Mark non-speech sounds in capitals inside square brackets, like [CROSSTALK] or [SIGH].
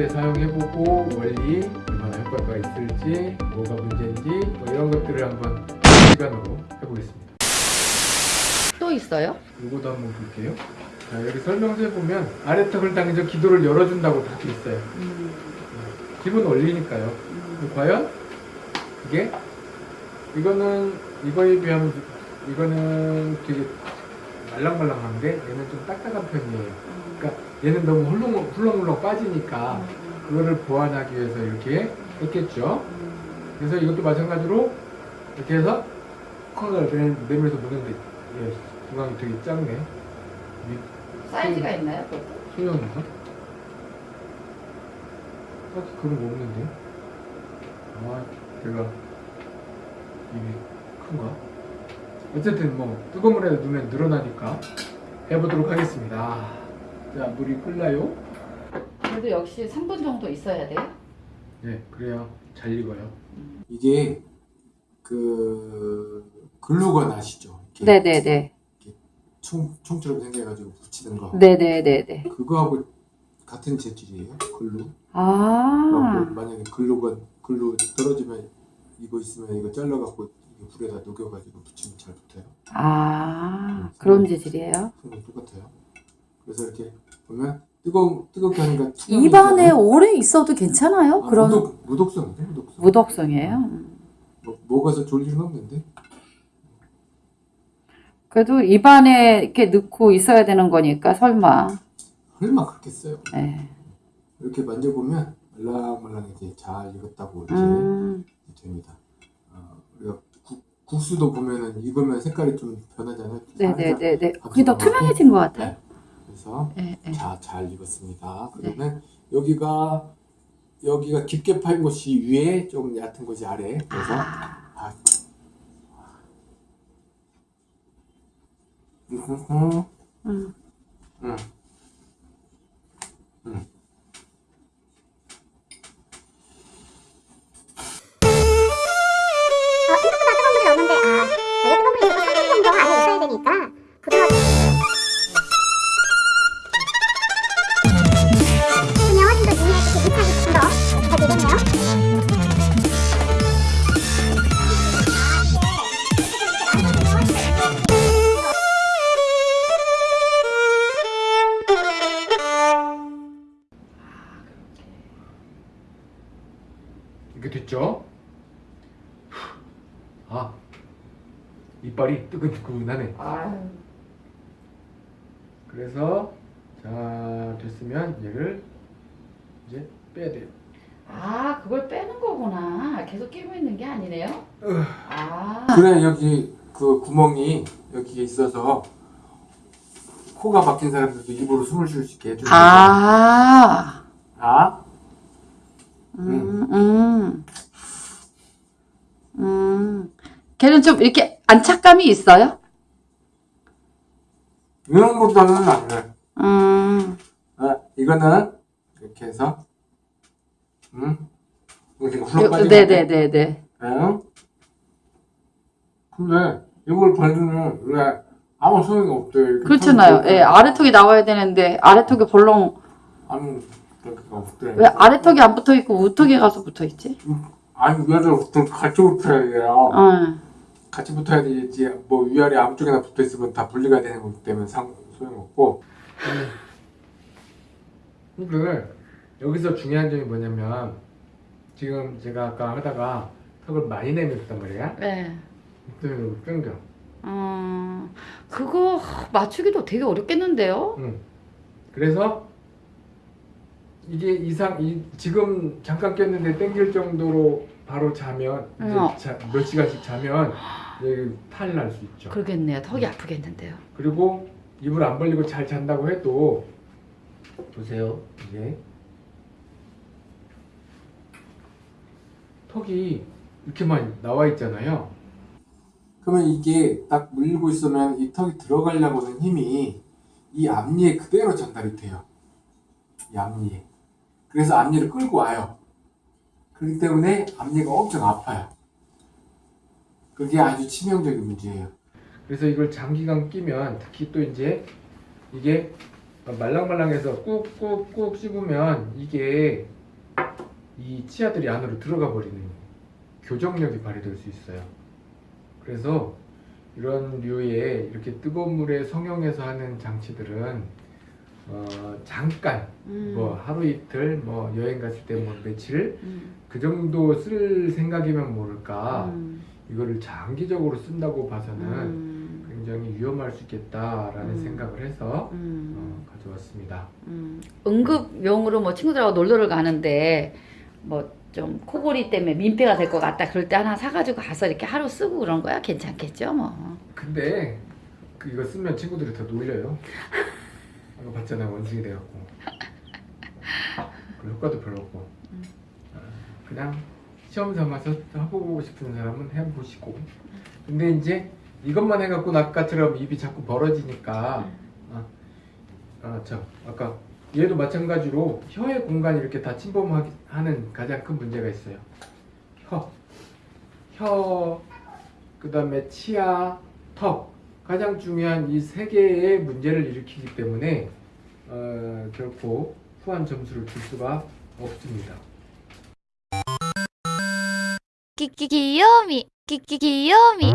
실제 사용해보고 원리 얼마나 효과가 있을지 뭐가 문제인지 뭐 이런 것들을 한번 시간으로 해보겠습니다. 또 있어요? 이거도 한번 볼게요. 자, 여기 설명서에 보면 아래턱을 당겨서 기도를 열어준다고 그렇게 있어요. 음, 기본 원리니까요. 음. 과연 이게 이거는 이거에 비하면 이거는 되게 말랑말랑한데 얘는 좀 딱딱한 편이에요. 그러니까 얘는 너무 훌렁 훌렁훌렁 빠지니까 그거를 보완하기 위해서 이렇게 했겠죠. 그래서 이것도 마찬가지로 이렇게 해서 콩을 내면서 무는데 예, 중앙이 되게 작네. 위- 사이즈가 있나요? 그것도? 소형인가? 딱히 그런 거 없는데. 아, 내가 입이 큰가? 어쨌든 뭐 뜨거운 물에 넣으면 늘어나니까 해보도록 하겠습니다. 자, 물이 끓나요? 그래도 역시 3분 정도 있어야 돼요? 네, 그래야 잘 익어요. 이게 그 글루건 아시죠? 이렇게 네네네. 총 총처럼 생겨가지고 붙이는 거. 네네네네. 그거하고 같은 재질이에요. 글루. 아, 그래갖고 만약에 글루건 글루 떨어지면 이거 있으면 이거 잘라갖고 이게 불에다 녹여가지고 붙이면 잘 붙어요. 아, 그런 재질이에요? 똑같아요. 그래서 이렇게 보면 뜨거 뜨겁게 하니까 입안에 오래 있어도 괜찮아요? 아, 그런 무독 무독성인데 무독성. 무독성이에요? 음. 뭐, 먹어서 졸 일은 없는데. 그래도 입안에 이렇게 넣고 있어야 되는 거니까 설마. 설마 그렇게 써요. 네. 이렇게 만져보면 말랑말랑하게 잘 익었다고 이렇게 음, 됩니다. 어, 우리가 국, 국수도 보면은 익으면 색깔이 좀 변하잖아요. 네네네네. 그게 더 투명해진 것 같아요. 그래서 네, 네. 자, 잘 익었습니다. 그러면 여기가 여기가 깊게 파인 곳이 위에 좀 얕은 곳이 아래. 그래서 아. 음. 음. 음. 음. 되겠네요 이렇게 됐죠? 아, 이빨이 뜨끈뜨끈하네. 아유. 그래서 자 됐으면 얘를 이제 빼야 돼요. 아, 그걸 빼는 거구나. 계속 끼고 있는 게 아니네요? 아. 그래 여기 그 구멍이 여기에 있어서 코가 박힌 사람들도 입으로 숨을 쉴 수 있게 해주는. 아. 아, 음, 음. 음. 걔는 좀 이렇게 안착감이 있어요? 이런 것보다는 안 돼. 음. 아, 이거는 이렇게 해서 음 이렇게 요- 훌렁 네네네네. 응? 근데 이걸 발주는 왜 아무 소용이 없대. 그렇잖아요. 예, 아래턱이 나와야 되는데 아래턱이 볼록 아무 그렇게 없대. 왜 아래턱이 안 붙어 있고 우턱에 가서 붙어 있지? 아니 얘들 좀 같이 붙어야 돼요. 어. 같이 붙어야 되지. 뭐 위아래 아무 쪽에나 붙어 있으면 다 분리가 되는 거기 때문에 상 소용없고. 근데 여기서 중요한 점이 뭐냐면 지금 제가 아까 하다가 턱을 많이 내밀었단 말이야. 네. 그때문에 끊겨. 음, 그거 맞추기도 되게 어렵겠는데요? 응. 그래서 이게 이상 이, 지금 잠깐 꼈는데 땡길 정도로 바로 자면 이제 어. 자, 몇 시간씩 자면 탈 날 수 있죠. 그러겠네요. 턱이 아프겠는데요. 그리고 입을 안 벌리고 잘 잔다고 해도 보세요 이게 턱이 이렇게만 나와 있잖아요. 그러면 이게 딱 물리고 있으면 이 턱이 들어가려고 하는 힘이 이 앞니에 그대로 전달이 돼요. 이 앞니에. 그래서 앞니를 끌고 와요. 그렇기 때문에 앞니가 엄청 아파요. 그게 아주 치명적인 문제예요. 그래서 이걸 장기간 끼면 특히 또 이제 이게 말랑말랑해서 꾹꾹꾹 씹으면 이게 이 치아들이 안으로 들어가 버리는 교정력이 발휘될 수 있어요. 그래서 이런 류의 이렇게 뜨거운 물에 성형해서 하는 장치들은 어, 잠깐 음. 뭐 하루 이틀 뭐 여행 갔을 때 뭐 며칠 음. 그 정도 쓸 생각이면 모를까 음. 이거를 장기적으로 쓴다고 봐서는 음. 굉장히 위험할 수 있겠다라는 음. 생각을 해서 음. 어, 가져왔습니다. 음. 응급용으로 뭐 친구들하고 놀러를 가는데 뭐 좀 코골이 때문에 민폐가 될 것 같다 그럴 때 하나 사가지고 가서 이렇게 하루 쓰고 그런 거야 괜찮겠죠 뭐. 근데 그 이거 쓰면 친구들이 더 놀려요. [LAUGHS] 아까 봤잖아요 원숭이 돼갖고 그 효과도 별로 없고 음. 아, 그냥 시험 삼아서 해보고 싶은 사람은 해보시고 근데 이제 이것만 해갖고 아까처럼 입이 자꾸 벌어지니까 아, 아, 저 아까 얘도 마찬가지로 혀의 공간이 이렇게 다 침범하는 가장 큰 문제가 있어요. 혀, 혀, 그 다음에 치아, 턱 가장 중요한 이 세 개의 문제를 일으키기 때문에 어, 결코 후한 점수를 줄 수가 없습니다. 끼끼 귀요미 끼끼 귀요미